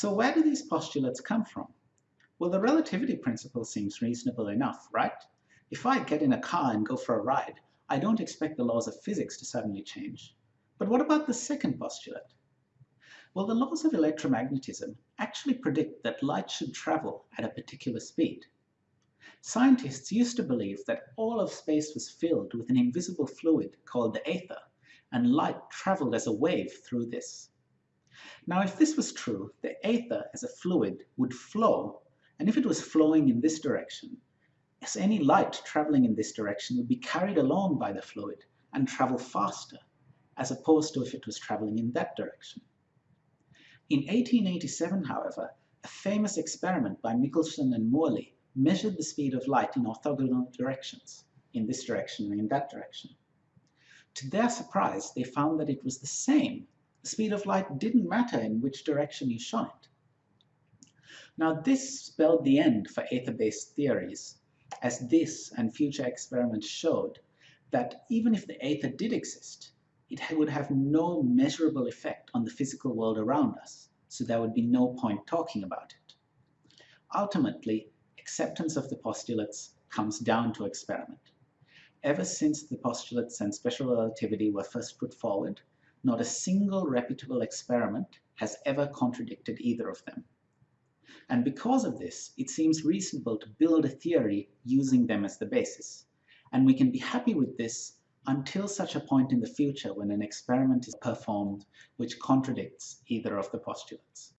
So where do these postulates come from? Well, the relativity principle seems reasonable enough, right? If I get in a car and go for a ride, I don't expect the laws of physics to suddenly change. But what about the second postulate? Well, the laws of electromagnetism actually predict that light should travel at a particular speed. Scientists used to believe that all of space was filled with an invisible fluid called the ether, and light traveled as a wave through this. Now, if this was true, the ether as a fluid would flow, and if it was flowing in this direction, as any light traveling in this direction would be carried along by the fluid and travel faster, as opposed to if it was traveling in that direction. In 1887, however, a famous experiment by Michelson and Morley measured the speed of light in orthogonal directions, in this direction and in that direction. To their surprise, they found that it was the same. Speed of light didn't matter in which direction you shone it. Now this spelled the end for ether-based theories, as this and future experiments showed that even if the ether did exist, it would have no measurable effect on the physical world around us, so there would be no point talking about it. Ultimately, acceptance of the postulates comes down to experiment. Ever since the postulates and special relativity were first put forward, not a single reputable experiment has ever contradicted either of them. And because of this, it seems reasonable to build a theory using them as the basis. And we can be happy with this until such a point in the future when an experiment is performed which contradicts either of the postulates.